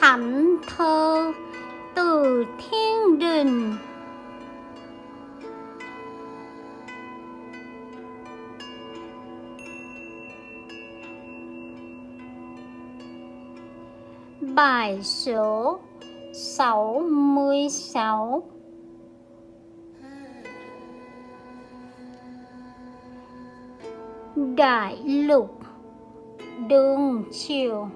thánh thơ từ thiên đình. Bài số 66 Đại lục Đường chiều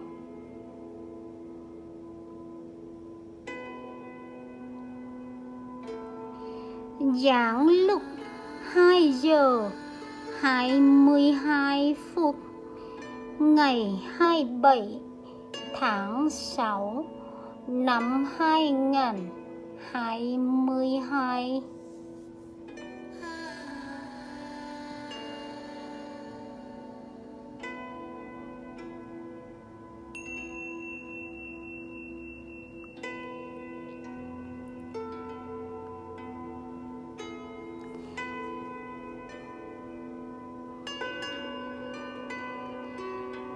Giảng lúc 2 giờ 22 phút Ngày 27 tháng 6 năm 2022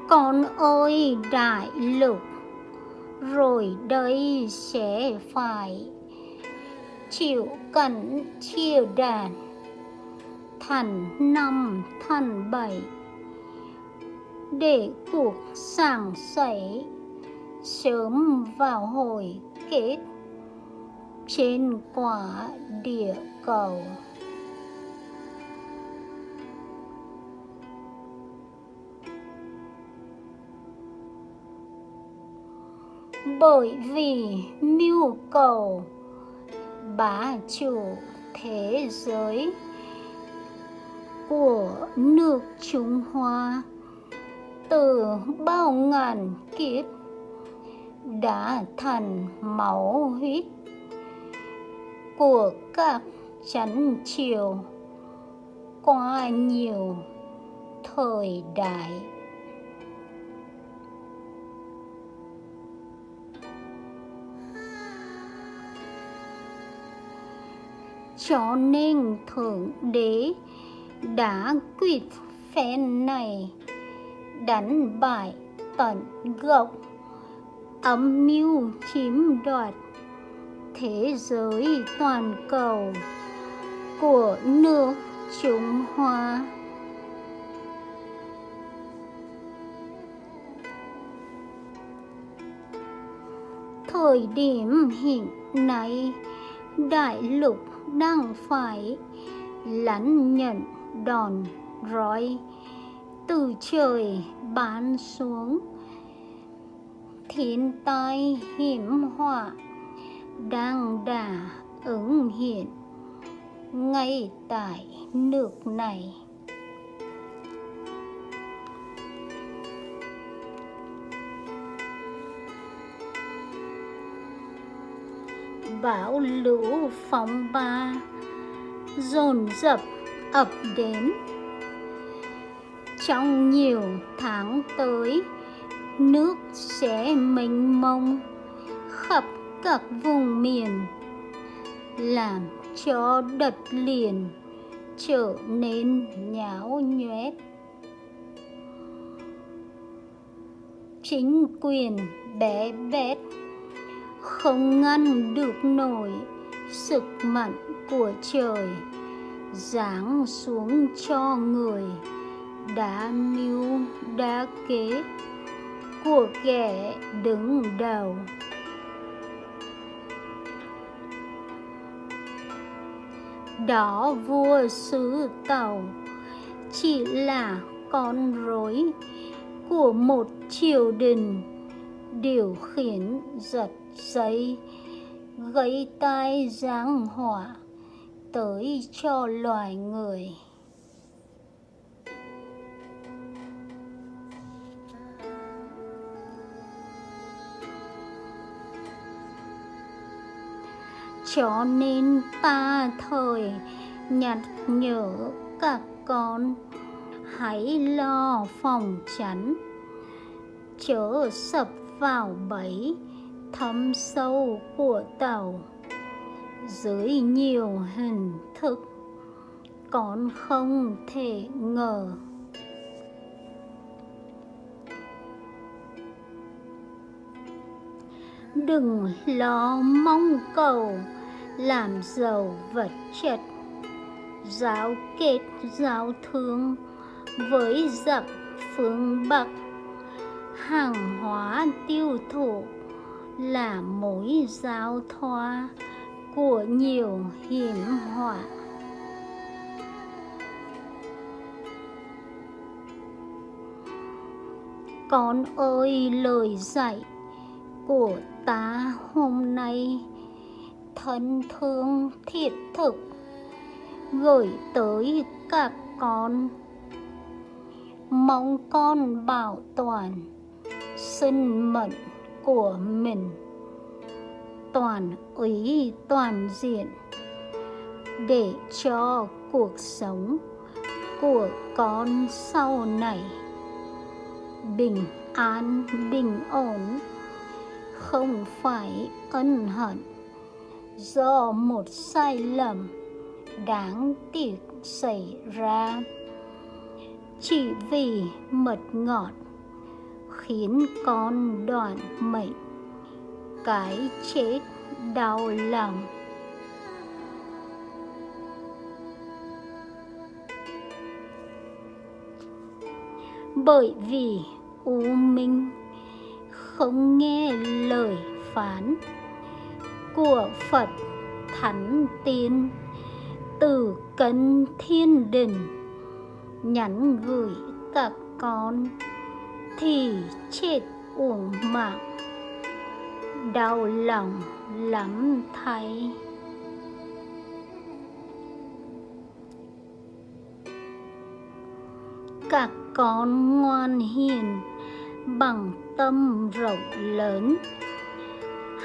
Con ơi, đại lục Rồi đây sẽ phải Chịu cảnh chia đàn. Thần năm thần bảy. Để cuộc sàng sảy Sớm vào hồi kết Trên quả địa cầu. Bởi vì mưu cầu bá chủ thế giới của nước Trung Hoa từ bao ngàn kiếp đã thành máu huyết của các chánh triều qua nhiều thời đại. Cho nên thượng đế đã quyết phen này đánh bại tận gốc âm mưu chiếm đoạt thế giới toàn cầu của nước Trung Hoa. Thời điểm hiện nay, đại lục đang phải lãnh nhận đòn roi. Từ trời bán xuống, thiên tai hiểm họa đang đà ứng hiện. Ngay tại nước này bão lũ phóng ba dồn dập ập đến. Trong nhiều tháng tới, nước sẽ mênh mông, khắp các vùng miền, làm cho đất liền trở nên nhão nhoét. Chính quyền bé bét không ngăn được nổi sức mạnh của trời. Giáng xuống cho người đã mưu đã kế của kẻ đứng đầu. Đó vua xứ tàu chỉ là con rối của một triều đình, điều khiển giật dây gây tai giáng họa tới cho loài người. Cho nên ta thời nhặt nhở các con, hãy lo phòng tránh chớ sập vào bẫy thâm sâu của tàu, dưới nhiều hình thức, còn không thể ngờ. Đừng lo mong cầu làm giàu vật chất, giáo kết giáo thương với giặc phương bắc. Hàng hóa tiêu thụ là mối giao thoa của nhiều hiểm họa. Con ơi, lời dạy của ta hôm nay, thân thương thiết thực gửi tới các con. Mong con bảo toàn sinh mệnh của mình. Toàn ý, toàn diện. Để cho cuộc sống của con sau này bình an, bình ổn, không phải ân hận do một sai lầm đáng tiếc xảy ra. Chỉ vì mật ngọt khiến con đoạn mệnh. Cái chết đau lòng. Bởi vì u minh không nghe lời phán của Phật Thánh Tiên từ cân thiên đình, nhắn gửi các con thì chết uổng mạng. Đau lòng lắm thay các con ngoan hiền bằng tâm rộng lớn.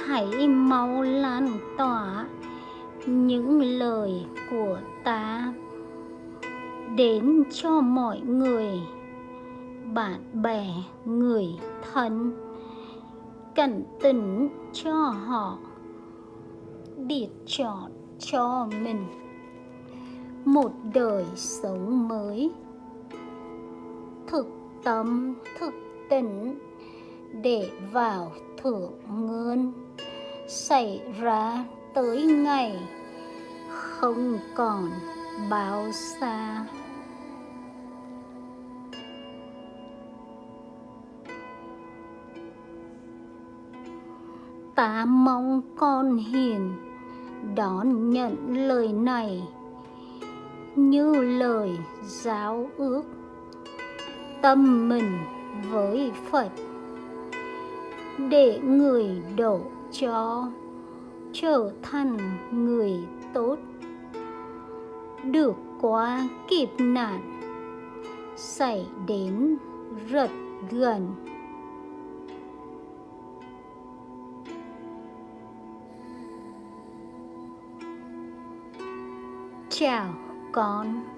Hãy mau lan tỏa những lời của ta đến cho mọi người bạn bè, người thân. Cảnh tỉnh cho họ. Để chọn cho mình một đời sống mới. Thực tâm, thực tỉnh để vào thượng ngươn xảy ra tới ngày không còn bao xa. Ta mong con hiền, đón nhận lời này như lời giáo ước tâm mình với phật, để người đổ cho trở thành người tốt. Được qua kịp nạn, xảy đến rất gần. Chào con.